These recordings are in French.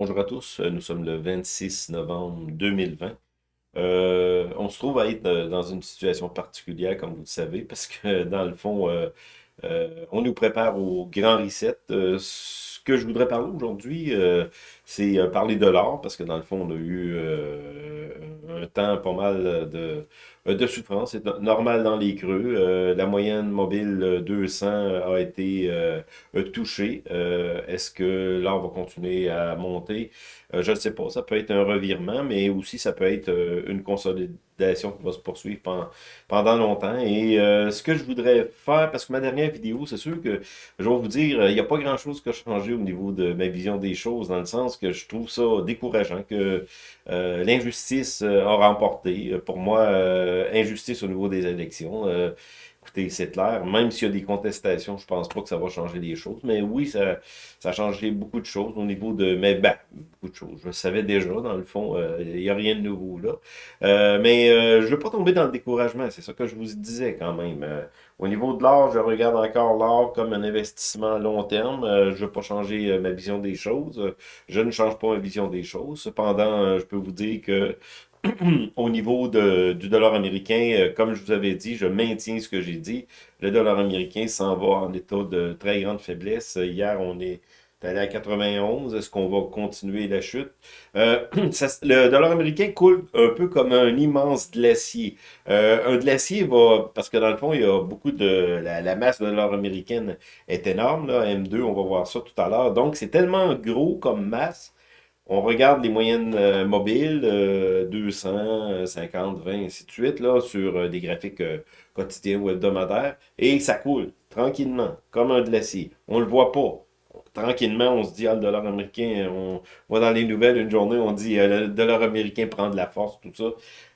Bonjour à tous, euh, nous sommes le 26 novembre 2020. Euh, on se trouve à être euh, dans une situation particulière, comme vous le savez, parce que dans le fond, on nous prépare au grand reset. ce que je voudrais parler aujourd'hui, c'est parler de l'or, parce que dans le fond, on a eu un temps pas mal de, de souffrance. C'est normal dans les creux. la moyenne mobile 200 a été touchée. Est-ce que l'or va continuer à monter? je ne sais pas. Ça peut être un revirement, mais aussi ça peut être une consolidation qui va se poursuivre pendant, longtemps. Et ce que je voudrais faire, parce que ma dernière vidéo, c'est sûr que je vais vous dire, il n'y a pas grand-chose qui a changé au niveau de ma vision des choses, dans le sens que je trouve ça décourageant, que l'injustice a remporté. Pour moi, injustice au niveau des élections. Euh, écoutez, c'est clair, même s'il y a des contestations, je pense pas que ça va changer les choses. Mais oui, ça, ça a changé beaucoup de choses au niveau de... Mais ben, beaucoup de choses. Je savais déjà, dans le fond, euh, il n'y a rien de nouveau là. Euh, mais je ne veux pas tomber dans le découragement, c'est ça que je vous disais quand même. au niveau de l'art, je regarde encore l'art comme un investissement à long terme. je ne veux pas changer ma vision des choses. Je ne change pas ma vision des choses. Cependant, je peux vous dire que au niveau du dollar américain, euh, comme je vous avais dit, je maintiens ce que j'ai dit. Le dollar américain s'en va en état de très grande faiblesse. Hier, on est allé à 91. Est-ce qu'on va continuer la chute? Euh, le dollar américain coule un peu comme un immense glacier. Euh, un glacier va, parce que dans le fond, il y a beaucoup de, la, masse de dollar américaine est énorme, là, M2, on va voir ça tout à l'heure. Donc, c'est tellement gros comme masse on regarde les moyennes euh, mobiles, 200, 50, 20, ainsi de suite, là, sur euh, des graphiques euh, quotidiens ou hebdomadaires, et ça coule tranquillement, comme un glacier. On le voit pas. Tranquillement, on se dit, ah, le dollar américain, on voit dans les nouvelles une journée, on dit, le dollar américain prend de la force, tout ça.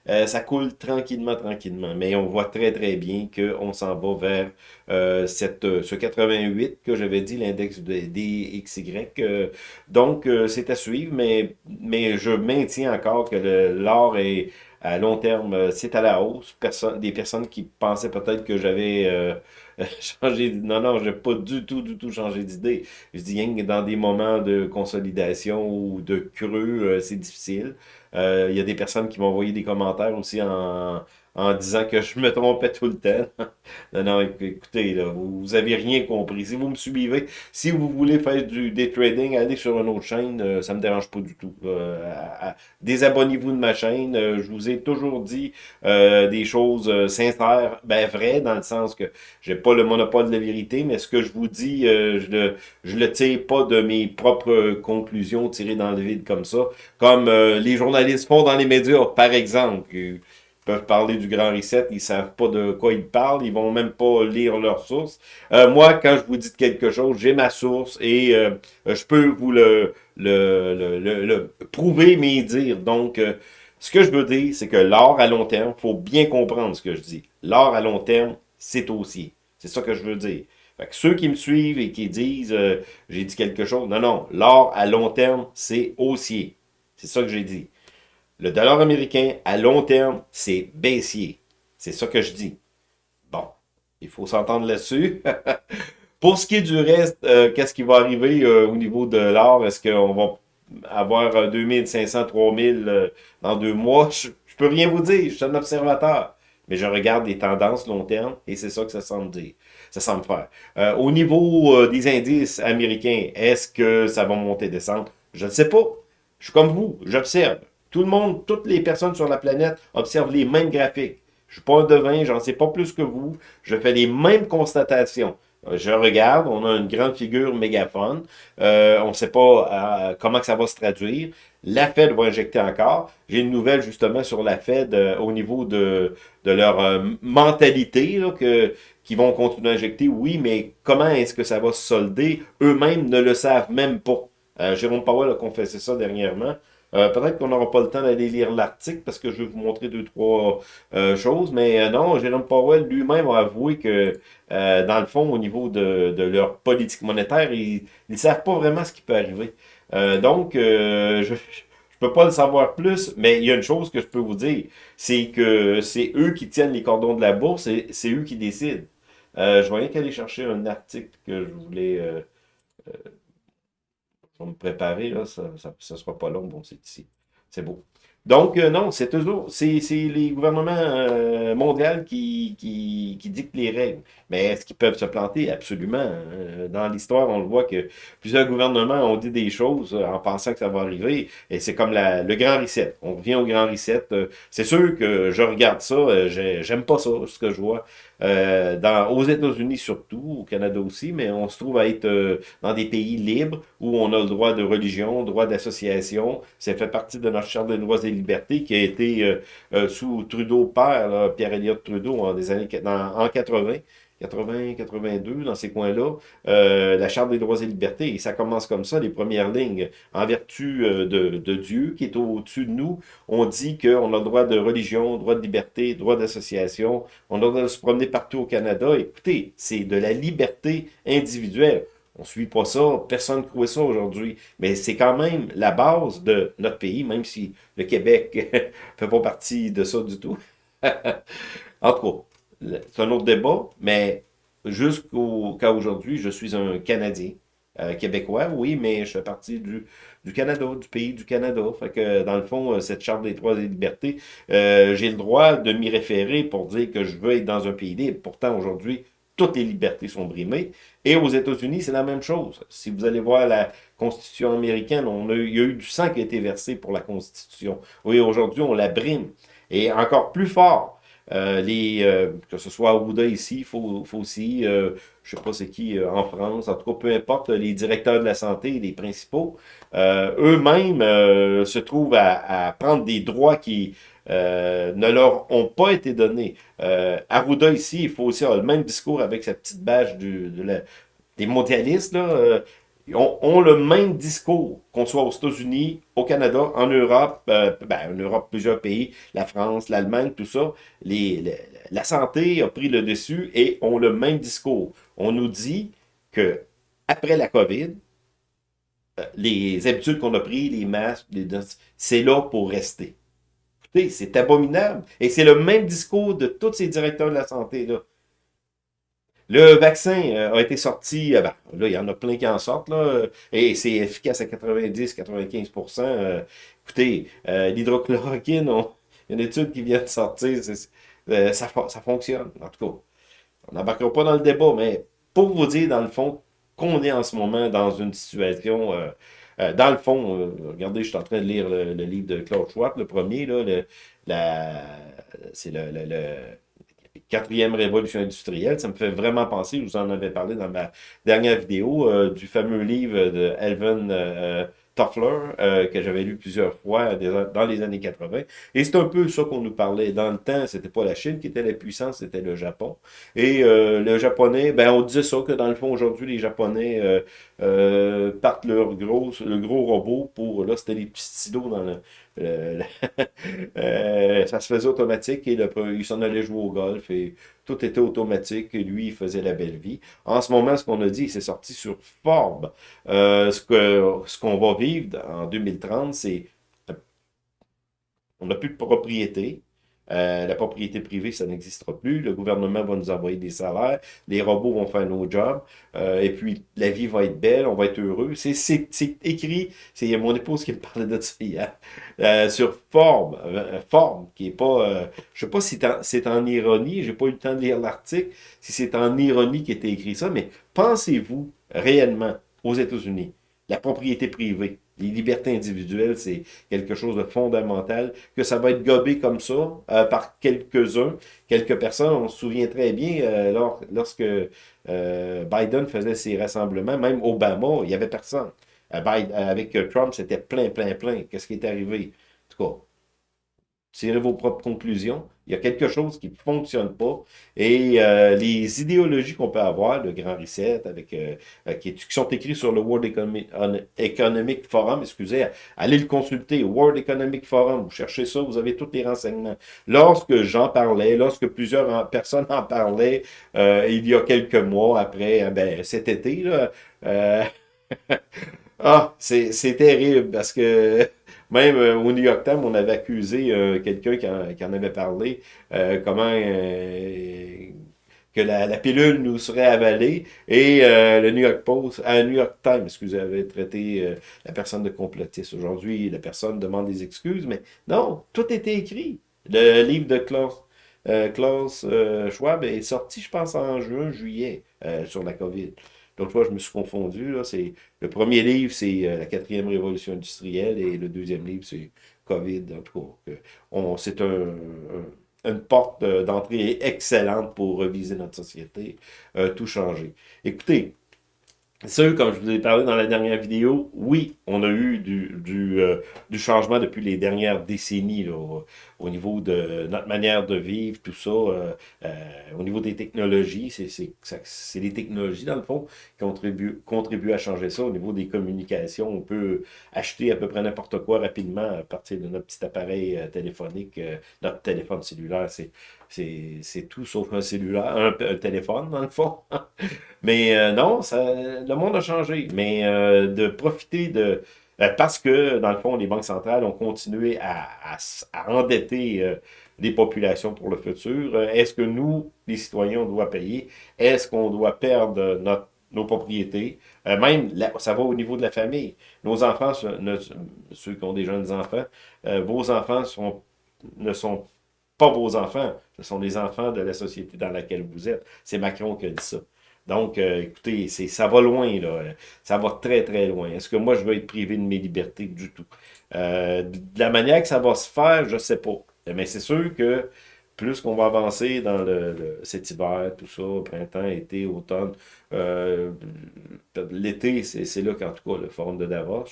Euh, ça coule tranquillement, tranquillement. Mais on voit très, très bien qu'on s'en va vers euh, euh, ce 88 que j'avais dit, l'index DXY. donc, c'est à suivre, mais, mais je maintiens encore que l'or est à long terme, c'est à la hausse. des personnes qui pensaient peut-être que j'avais changé... Non, non, je n'ai pas du tout, du tout changé d'idée. Je dis rien que dans des moments de consolidation ou de creux, c'est difficile. Euh, il y a des personnes qui m'ont envoyé des commentaires aussi en, en disant que je me trompais tout le temps. non, non, écoutez, là, vous, n'avez avez rien compris. Si vous me suivez, si vous voulez faire du trading, allez sur une autre chaîne, euh, ça me dérange pas du tout. Euh, désabonnez-vous de ma chaîne. je vous ai toujours dit des choses sincères, ben vraies, dans le sens que j'ai pas le monopole de la vérité, mais ce que je vous dis, je le, je le tire pas de mes propres conclusions tirées dans le vide comme ça, comme les journalistes font dans les médias, par exemple peuvent parler du Grand Reset, ils savent pas de quoi ils parlent, ils vont même pas lire leurs sources. Euh, moi, quand je vous dis quelque chose, j'ai ma source et euh, je peux vous le, le, le, le, prouver, mais dire. Donc, euh, ce que je veux dire, c'est que l'or à long terme, faut bien comprendre ce que je dis. L'or à long terme, c'est haussier. C'est ça que je veux dire. Fait que ceux qui me suivent et qui disent j'ai dit quelque chose, non, non, l'or à long terme, c'est haussier. C'est ça que j'ai dit. Le dollar américain, à long terme, c'est baissier. C'est ça que je dis. Bon, il faut s'entendre là-dessus. Pour ce qui est du reste, euh, qu'est-ce qui va arriver euh, au niveau de l'or? Est-ce qu'on va avoir 2500, 3000 euh, dans deux mois? Je, ne peux rien vous dire, je suis un observateur. Mais je regarde les tendances long terme et c'est ça que ça semble dire. Ça semble faire. au niveau des indices américains, est-ce que ça va monter, descendre? Je ne sais pas. Je suis comme vous, j'observe. Tout le monde, toutes les personnes sur la planète observent les mêmes graphiques. Je suis pas un devin, j'en sais pas plus que vous. Je fais les mêmes constatations. Euh, je regarde, on a une grande figure mégaphone. Euh, on ne sait pas euh, comment ça va se traduire. La Fed va injecter encore. J'ai une nouvelle justement sur la Fed au niveau de, de leur mentalité là, que, qui vont continuer à injecter. Oui, mais comment est-ce que ça va se solder? Eux-mêmes ne le savent même pas. Jérôme Powell a confessé ça dernièrement. Euh, peut-être qu'on n'aura pas le temps d'aller lire l'article parce que je vais vous montrer deux, trois euh, choses. Mais euh, non, Jérôme Powell lui-même a avoué que, dans le fond, au niveau de, leur politique monétaire, ils ne savent pas vraiment ce qui peut arriver. donc, je ne peux pas le savoir plus, mais il y a une chose que je peux vous dire, c'est que c'est eux qui tiennent les cordons de la bourse et c'est eux qui décident. je voyais qu'aller chercher un article que je voulais je vais me préparer, là, ça ne sera pas long, bon, c'est ici. C'est beau. Donc, euh, non, c'est toujours, c'est les gouvernements euh, mondiaux qui, qui, qui, dictent les règles. Mais est-ce qu'ils peuvent se planter? Absolument. Hein. Dans l'histoire, on le voit que plusieurs gouvernements ont dit des choses en pensant que ça va arriver. Et c'est comme la, le grand reset. On revient au grand reset. C'est sûr que je regarde ça, j'aime pas ça, ce que je vois. Euh, dans, aux États-Unis surtout, au Canada aussi, mais on se trouve à être euh, dans des pays libres où on a le droit de religion, droit d'association. Ça fait partie de notre charte des droits libertés qui a été euh, sous Trudeau père, Pierre Elliott Trudeau, en, des années, en 80. 80, 82, dans ces coins-là, euh, la Charte des droits et libertés. Et ça commence comme ça, les premières lignes. En vertu euh, de, de, Dieu, qui est au-dessus de nous, on dit qu'on a le droit de religion, droit de liberté, droit d'association, on a le droit de se promener partout au Canada. Écoutez, c'est de la liberté individuelle. On suit pas ça, personne ne croit ça aujourd'hui. Mais c'est quand même la base de notre pays, même si le Québec fait pas partie de ça du tout. en tout cas, c'est un autre débat, mais jusqu'au cas aujourd'hui, je suis un Canadien. Euh, québécois, oui, mais je fais partie du, du Canada, du pays du Canada. Fait que, dans le fond, euh, cette Charte des droits et libertés, euh, j'ai le droit de m'y référer pour dire que je veux être dans un pays libre. Pourtant, aujourd'hui, toutes les libertés sont brimées. Et aux États-Unis, c'est la même chose. Si vous allez voir la Constitution américaine, on a, il y a eu du sang qui a été versé pour la Constitution. Oui, aujourd'hui, on la brime. Et encore plus fort, euh, les, euh, que ce soit Arruda ici, aussi, euh, je sais pas c'est qui en France, en tout cas, peu importe, les directeurs de la santé, les principaux, eux-mêmes se trouvent à, prendre des droits qui ne leur ont pas été donnés. Arruda ici, il faut aussi avoir le même discours avec sa petite bâche du, des mondialistes, là, ont, le même discours, qu'on soit aux États-Unis, au Canada, en Europe, euh, ben, en Europe, plusieurs pays, la France, l'Allemagne, tout ça. La santé a pris le dessus et ont le même discours. On nous dit que après la COVID, euh, les habitudes qu'on a prises, les masques, c'est là pour rester. C'est abominable. Et c'est le même discours de tous ces directeurs de la santé-là. Le vaccin euh, a été sorti, euh, ben, là, il y en a plein qui en sortent, là, et c'est efficace à 90-95%. Euh, écoutez, l'hydrochloroquine, il y a une étude qui vient de sortir, ça, ça fonctionne, en tout cas. On n'embarquera pas dans le débat, mais pour vous dire, dans le fond, qu'on est en ce moment dans une situation... dans le fond, regardez, je suis en train de lire le, livre de Claude Schwab, le premier, c'est le, le quatrième révolution industrielle. Ça me fait vraiment penser, je vous en avais parlé dans ma dernière vidéo, euh, du fameux livre de Elvin euh, Toffler, euh, que j'avais lu plusieurs fois dans les années 80. Et c'est un peu ça qu'on nous parlait. Dans le temps, c'était pas la Chine qui était la puissance, c'était le Japon. Et le japonais, ben on disait ça, que dans le fond, aujourd'hui, les Japonais partent leur gros, le gros robot pour, là, c'était les petits stylos dans le, euh, euh, ça se faisait automatique et il s'en allait jouer au golf et tout était automatique et lui, faisait la belle vie. En ce moment, ce qu'on a dit, c'est sorti sur Forbes. Euh, ce qu'on ce va vivre en 2030, c'est on n'a plus de propriété, euh, la propriété privée, ça n'existera plus. Le gouvernement va nous envoyer des salaires. Les robots vont faire nos jobs. Euh, et puis, la vie va être belle. On va être heureux. C'est écrit. C'est mon épouse qui me parlait de ça hier. Euh, sur Forme. Forme, qui est pas... je sais pas si c'est en, ironie. J'ai pas eu le temps de lire l'article. Si c'est en ironie qui était écrit ça. Mais pensez-vous réellement aux États-Unis, la propriété privée, les libertés individuelles, c'est quelque chose de fondamental, que ça va être gobé comme ça euh, par quelques-uns, quelques personnes. On se souvient très bien euh, lorsque euh, Biden faisait ses rassemblements, même Obama, il n'y avait personne. avec Trump, c'était plein, plein, plein. Qu'est-ce qui est arrivé? En tout cas, tirez vos propres conclusions. Il y a quelque chose qui ne fonctionne pas. Et euh, les idéologies qu'on peut avoir, le Grand Reset, avec, euh, euh, qui, sont écrits sur le World Economic, Forum, excusez, allez le consulter, World Economic Forum, vous cherchez ça, vous avez tous les renseignements. Lorsque j'en parlais, lorsque plusieurs personnes en parlaient, il y a quelques mois après, ben, cet été, là, ah, c'est terrible parce que même euh, au New York Times, on avait accusé euh, quelqu'un qui, en avait parlé, euh, comment que la, pilule nous serait avalée et euh, le New York Post, euh, New York Times, excusez, avait traité euh, la personne de complotiste. Aujourd'hui, la personne demande des excuses, mais non, tout était écrit. Le livre de Klaus, Klaus Schwab est sorti, je pense, en juin, juillet, sur la COVID. L'autre fois, je me suis confondu. Le premier livre, c'est La quatrième révolution industrielle et le deuxième livre, c'est COVID. En tout cas, c'est un une porte d'entrée excellente pour reviser notre société, euh, tout changer. Écoutez, ça, comme je vous ai parlé dans la dernière vidéo, oui, on a eu du, du, euh, du changement depuis les dernières décennies là, au, niveau de notre manière de vivre, tout ça, euh, euh, au niveau des technologies, c'est les technologies, dans le fond, qui contribuent, contribuent à changer ça. Au niveau des communications, on peut acheter à peu près n'importe quoi rapidement à partir de notre petit appareil téléphonique, notre téléphone cellulaire, c'est c'est tout sauf un cellulaire, un, téléphone dans le fond. Mais euh, non, ça, le monde a changé. Mais euh, de profiter de... Euh, parce que, dans le fond, les banques centrales ont continué à, endetter les populations pour le futur. Est-ce que nous, les citoyens, on doit payer? Est-ce qu'on doit perdre notre nos propriétés? même, ça va au niveau de la famille. Nos enfants, ceux qui ont des jeunes enfants, vos enfants sont, ne sont pas vos enfants, ce sont les enfants de la société dans laquelle vous êtes. C'est Macron qui a dit ça. Donc, euh, écoutez, ça va loin, là. Ça va très, très loin. Est-ce que moi, je vais être privé de mes libertés? Du tout? Euh, de la manière que ça va se faire, je ne sais pas. Mais c'est sûr que plus qu'on va avancer dans le, cet hiver, tout ça, printemps, été, automne, euh, l'été, c'est là qu'en tout cas, le forum de Davos,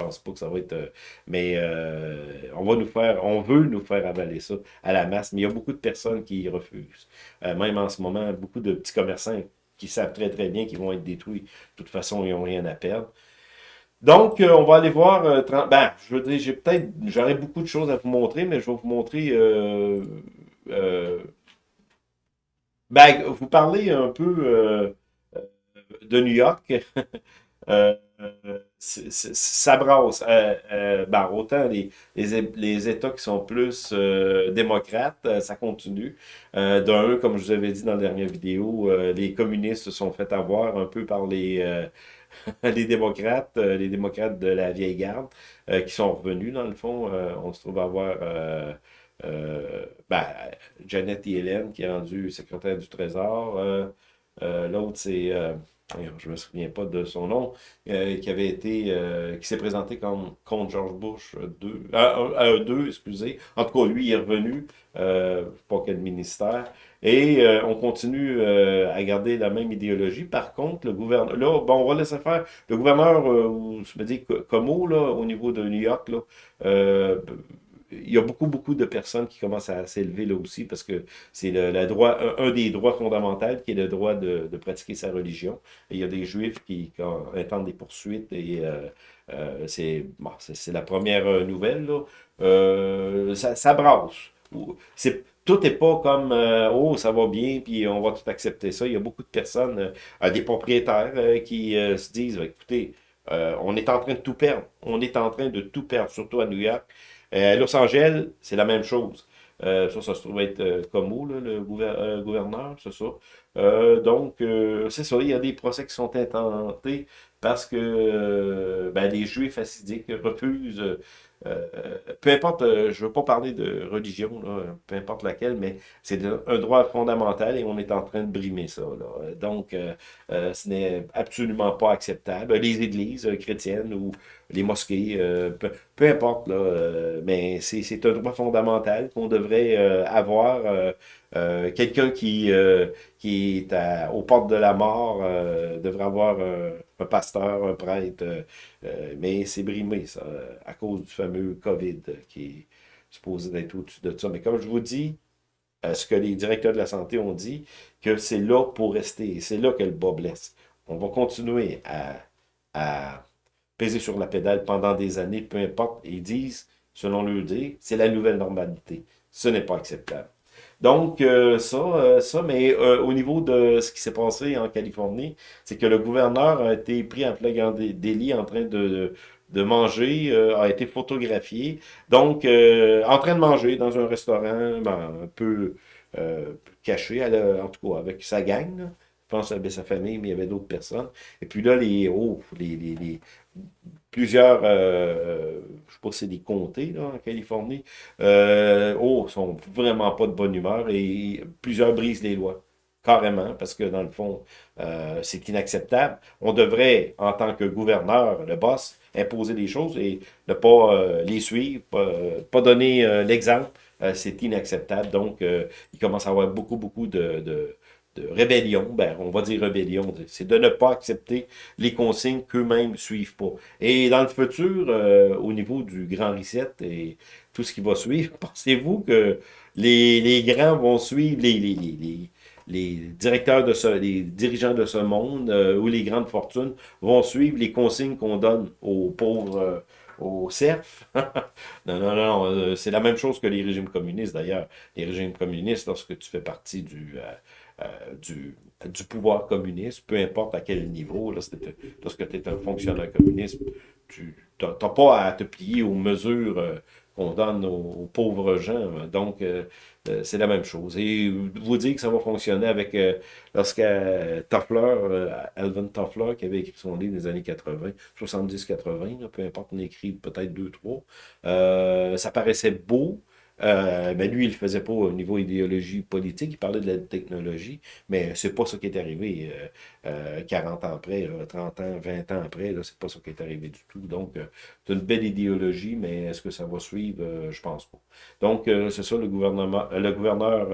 pense pas que ça va être... Euh, mais euh, on va nous faire, on veut nous faire avaler ça à la masse, mais il y a beaucoup de personnes qui refusent. Euh, même en ce moment, beaucoup de petits commerçants qui savent très très bien qu'ils vont être détruits. De toute façon, ils n'ont rien à perdre. Donc, on va aller voir... ben, je veux dire, j'ai peut-être... J'aurais beaucoup de choses à vous montrer, mais je vais vous montrer... ben, vous parlez un peu de New York. ça brasse. Euh, euh, ben, autant les, les, États qui sont plus euh, démocrates, ça continue. D'un, comme je vous avais dit dans la dernière vidéo, les communistes se sont fait avoir un peu par les, démocrates, les démocrates de la vieille garde, qui sont revenus dans le fond. on se trouve avoir ben, Janet Yellen qui est rendue secrétaire du Trésor. L'autre, c'est je me souviens pas de son nom, euh, qui avait été, euh, qui s'est présenté comme, contre George Bush 2, euh, 2, excusez. En tout cas, lui, il est revenu, euh, pas quel ministère, et on continue à garder la même idéologie. Par contre, le gouverneur, là, bon, on va laisser faire, le gouverneur, je me dis, Como, là, au niveau de New York, là, il y a beaucoup, beaucoup de personnes qui commencent à s'élever là aussi parce que c'est le, droit, un, des droits fondamentaux qui est le droit de, pratiquer sa religion. il y a des juifs qui attendent des poursuites et euh, euh, c'est la première euh, nouvelle. Là. ça, ça brasse. Tout n'est pas comme oh ça va bien puis on va tout accepter ça. Il y a beaucoup de personnes, des propriétaires qui se disent écoutez on est en train de tout perdre. On est en train de tout perdre, surtout à New York. Euh, Los Angeles, c'est la même chose. Euh, ça, ça se trouve être euh, comme où, le gouverneur, c'est ça. donc, c'est ça, il y a des procès qui sont intentés parce que ben, les Juifs assidiques refusent euh, peu importe, euh, je ne veux pas parler de religion, peu importe laquelle, mais c'est un droit fondamental et on est en train de brimer ça. Donc, euh, ce n'est absolument pas acceptable. Les églises chrétiennes ou les mosquées, peu, importe, là, mais c'est un droit fondamental qu'on devrait avoir. Quelqu'un qui, qui est aux portes de la mort devrait avoir un pasteur, un prêtre, euh, euh, mais c'est brimé, à cause du fameux COVID qui est supposé d'être au-dessus de ça. Mais comme je vous dis, euh, ce que les directeurs de la santé ont dit, que c'est là pour rester, c'est là que le bas blesse. On va continuer à, à peser sur la pédale pendant des années, peu importe. Ils disent, selon leur dit, c'est la nouvelle normalité. Ce n'est pas acceptable. Donc, euh, ça, euh, ça, mais euh, au niveau de ce qui s'est passé en Californie, c'est que le gouverneur a été pris en flagrant délit en train de, de manger, a été photographié. Donc, en train de manger dans un restaurant, ben, un peu caché, en tout cas avec sa gang. Je pense avait sa famille, mais il y avait d'autres personnes. Et puis là, les héros, les, plusieurs, euh, je sais pas si c'est des comtés là, en Californie, euh, oh, sont vraiment pas de bonne humeur et plusieurs brisent les lois. Carrément, parce que dans le fond, euh, c'est inacceptable. On devrait, en tant que gouverneur, le boss, imposer des choses et ne pas euh, les suivre, pas, donner l'exemple. c'est inacceptable. Donc, il commence à avoir beaucoup, beaucoup de de rébellion, ben, on va dire rébellion, c'est de ne pas accepter les consignes qu'eux-mêmes suivent pas. Et dans le futur, euh, au niveau du grand reset et tout ce qui va suivre, pensez-vous que les, grands vont suivre les directeurs de ce, les dirigeants de ce monde euh, ou les grandes fortunes vont suivre les consignes qu'on donne aux pauvres, euh, aux serfs. non, non, non, c'est la même chose que les régimes communistes d'ailleurs. Les régimes communistes, lorsque tu fais partie du, euh, du, du, pouvoir communiste, peu importe à quel niveau, lorsque tu es un fonctionnaire communiste, tu n'as pas à te plier aux mesures euh, qu'on donne aux, pauvres gens. Donc, euh, c'est la même chose. Et vous dire que ça va fonctionner avec, lorsque Toffler, Alvin Toffler, qui avait écrit son livre des années 80, 70-80, peu importe, on écrit peut-être deux, trois, ça paraissait beau, euh, ben lui, il le faisait pas au niveau idéologie politique, il parlait de la technologie, mais c'est pas ça qui est arrivé euh, 40 euh, ans après, 30 ans, 20 ans après, c'est pas ça qui est arrivé du tout. Donc, euh, c'est une belle idéologie, mais est-ce que ça va suivre? je pense pas. Donc, c'est ça, le gouvernement, le gouverneur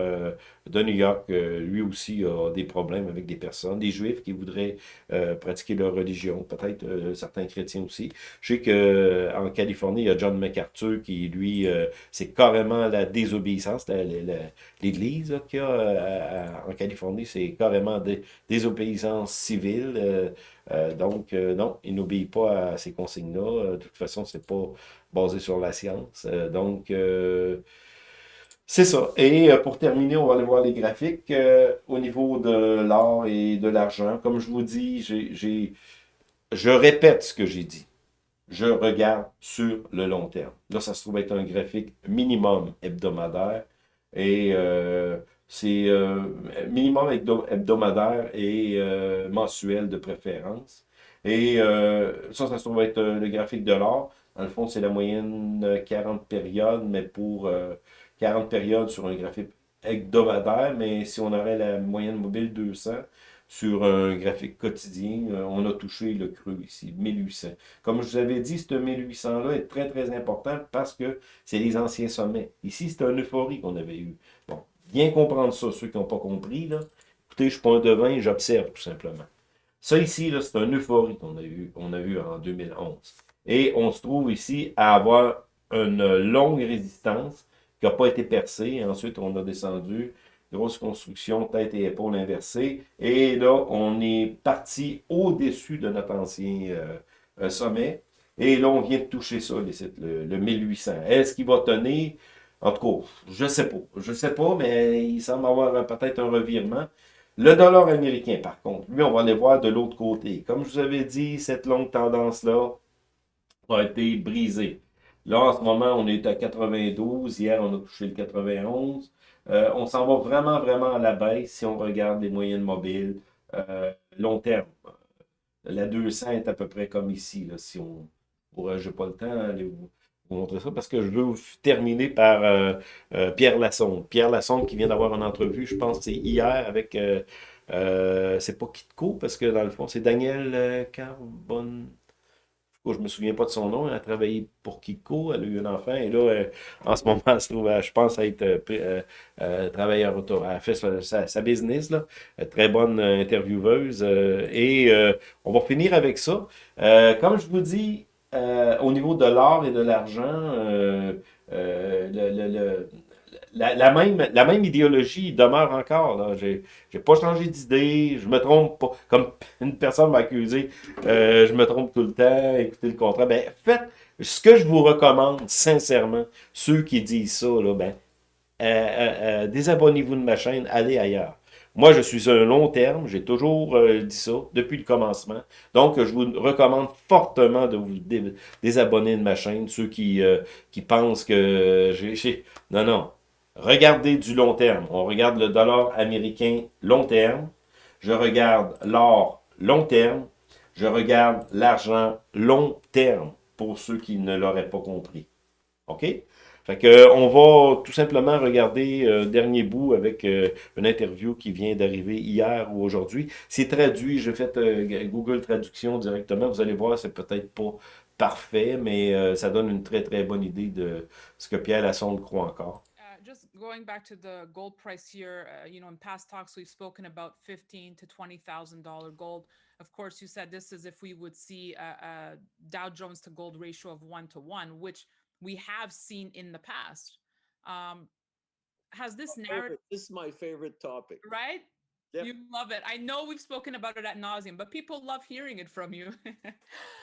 de New York, lui aussi, a des problèmes avec des personnes, des juifs qui voudraient pratiquer leur religion, peut-être certains chrétiens aussi. Je sais qu'en Californie, il y a John MacArthur qui, lui, c'est carrément la désobéissance. L'Église qu'il y a euh, en Californie, c'est carrément des désobéissance civile. Euh, euh, donc, non, il n'obéit pas à ces consignes-là. de toute façon, c'est pas basé sur la science. donc, c'est ça. Et pour terminer, on va aller voir les graphiques. au niveau de l'or et de l'argent, comme je vous dis, je répète ce que j'ai dit je regarde sur le long terme. Là, ça se trouve être un graphique minimum hebdomadaire. Et euh, c'est euh, minimum hebdomadaire et euh, mensuel de préférence. Et ça, ça se trouve être le graphique de l'or. Dans le fond, c'est la moyenne 40 périodes, mais pour 40 périodes sur un graphique hebdomadaire. Mais si on aurait la moyenne mobile 200, sur un graphique quotidien, euh, on a touché le creux ici, 1800. Comme je vous avais dit, ce 1800-là est très, très important parce que c'est les anciens sommets. Ici, c'est un euphorie qu'on avait eu. Bon, bien comprendre ça, ceux qui n'ont pas compris, là. Écoutez, je ne suis pas j'observe tout simplement. Ça ici, c'est un euphorie qu'on a eu, on a eu en 2011. Et on se trouve ici à avoir une longue résistance qui n'a pas été percée. Ensuite, on a descendu grosse construction, tête et épaule inversée. Et là, on est parti au-dessus de notre ancien euh, euh, sommet. Et là, on vient de toucher ça, le, le 1800. Est-ce qu'il va tenir? En tout cas, je sais pas. Je sais pas, mais il semble avoir peut-être un revirement. Le dollar américain, par contre, lui, on va aller voir de l'autre côté. Comme je vous avais dit, cette longue tendance-là a été brisée. Là, en ce moment, on est à 92. Hier, on a touché le 91. Euh, on s'en va vraiment, vraiment à la baisse si on regarde les moyennes mobiles euh, long terme. La 200 est à peu près comme ici, là, si on... Je n'ai pas le temps d'aller vous, montrer ça, parce que je veux terminer par euh, Pierre Lassonde. Pierre Lassonde qui vient d'avoir une entrevue, je pense c'est hier, avec... c'est pas Kitco, parce que dans le fond, c'est Daniel Je me souviens pas de son nom, elle a travaillé pour Kiko, elle a eu un enfant, et là, en ce moment, elle se trouve, je pense, être euh, euh, euh, travailleur auto. Elle fait sa, business, là, très bonne intervieweuse, et on va finir avec ça. comme je vous dis, au niveau de l'or et de l'argent, le, la, même, idéologie demeure encore. Je n'ai pas changé d'idée, je me trompe pas. Comme une personne m'a accusé, euh, je me trompe tout le temps, écoutez le contrat. Ben, faites ce que je vous recommande, sincèrement, ceux qui disent ça, là, ben, euh, euh, désabonnez-vous de ma chaîne, allez ailleurs. Moi, je suis un long terme, j'ai toujours dit ça depuis le commencement. Donc, je vous recommande fortement de vous désabonner de ma chaîne, ceux qui, qui pensent que j'ai... Non, non, Regardez du long terme. On regarde le dollar américain long terme. Je regarde l'or long terme. Je regarde l'argent long terme pour ceux qui ne l'auraient pas compris. OK? Fait que, on va tout simplement regarder euh, dernier bout avec euh, une interview qui vient d'arriver hier ou aujourd'hui. C'est traduit, j'ai fait euh, Google Traduction directement. Vous allez voir, c'est peut-être pas parfait, mais ça donne une très très bonne idée de ce que Pierre Lassonde croit encore. Uh, just going back to the gold price here, uh, you know, in past talks we've spoken about fifteen to twenty thousand dollar gold. Of course, you said this is if we would see a, a Dow Jones to gold ratio of one to one, which we have seen in the past. Um, has this narrative? This is my favorite topic. Right? Yep. You love it. I know we've spoken about it at nauseum, but people love hearing it from you.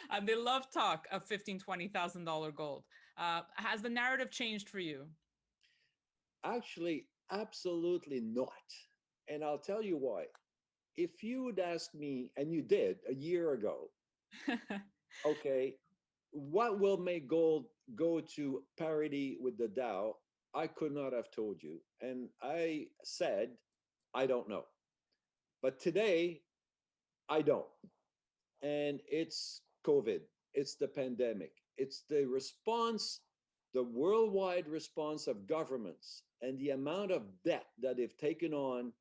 and they love talk of fifteen, twenty thousand dollar gold. Uh, has the narrative changed for you? Actually, absolutely not. And I'll tell you why. If you would ask me, and you did a year ago, okay, what will make gold go to parity with the Dow? I could not have told you. And I said, I don't know. But today, I don't. And it's COVID, it's the pandemic, it's the response, the worldwide response of governments and the amount of debt that they've taken on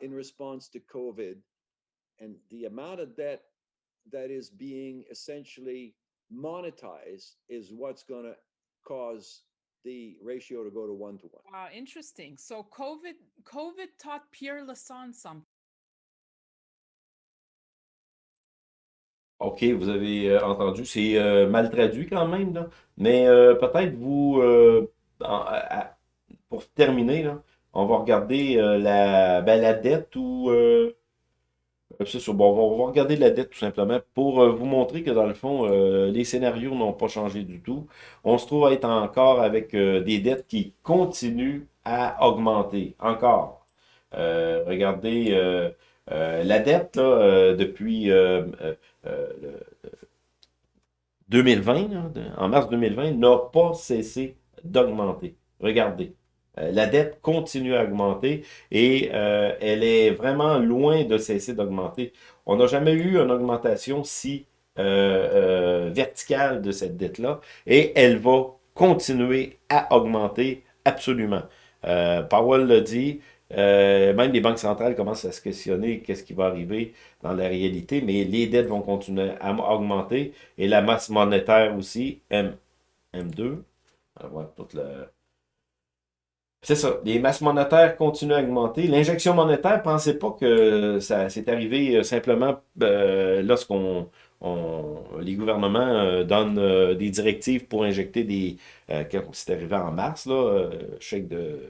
in response to COVID and the amount of debt that is being essentially monetized is what's going to cause the ratio to go to one to one. Wow, interesting. So COVID COVID taught Pierre Lassonde something. OK, vous avez euh, entendu, c'est euh, mal traduit quand même, là. mais euh, peut-être vous, euh, en- à- pour terminer, on va regarder euh, la, ben, la dette ou c'est Bon, on va regarder la dette tout simplement pour euh, vous montrer que dans le fond, euh, les scénarios n'ont pas changé du tout. On se trouve à être encore avec euh, des dettes qui continuent à augmenter. Encore. regardez la dette depuis 2020, en mars 2020, n'a pas cessé d'augmenter. Regardez. Euh, la dette continue à augmenter et euh, elle est vraiment loin de cesser d'augmenter. On n'a jamais eu une augmentation si euh, verticale de cette dette-là et elle va continuer à augmenter absolument. Powell l'a dit, même les banques centrales commencent à se questionner qu'est-ce qui va arriver dans la réalité, mais les dettes vont continuer à augmenter et la masse monétaire aussi, M, M2, on va voir toute la c'est ça. Les masses monétaires continuent à augmenter. L'injection monétaire, pensez pas que ça s'est arrivé euh, simplement euh, lorsqu'on les gouvernements euh, donnent des directives pour injecter des... c'est arrivé en mars, là, chèque de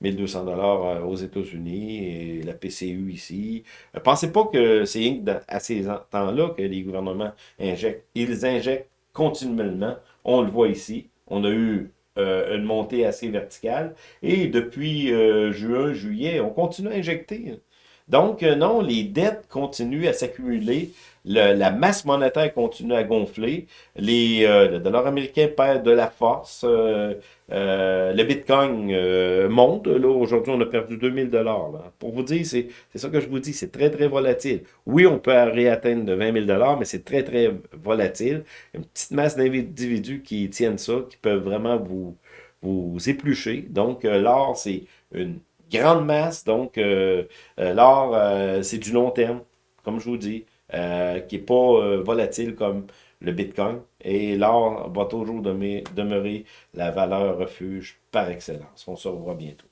1200 dollars aux États-Unis et la PCU ici. pensez pas que c'est à ces temps-là que les gouvernements injectent. Ils injectent continuellement. On le voit ici. On a eu euh, une montée assez verticale. Et depuis euh, juin, juillet, on continue à injecter. Donc, euh, non, les dettes continuent à s'accumuler, la masse monétaire continue à gonfler, les, le dollar américain perd de la force, le bitcoin monte. Là, aujourd'hui, on a perdu 2000 dollars. Pour vous dire, c'est ça que je vous dis, c'est très, très volatile. Oui, on peut réatteindre de 20 000 dollars, mais c'est très, très volatile. Une petite masse d'individus qui tiennent ça, qui peuvent vraiment vous, vous éplucher. Donc, l'or, c'est une grande masse. Donc, euh, euh, l'or, euh, c'est du long terme, comme je vous dis, qui n'est pas volatile comme le Bitcoin. Et l'or va toujours demeurer la valeur refuge par excellence. On se revoit bientôt.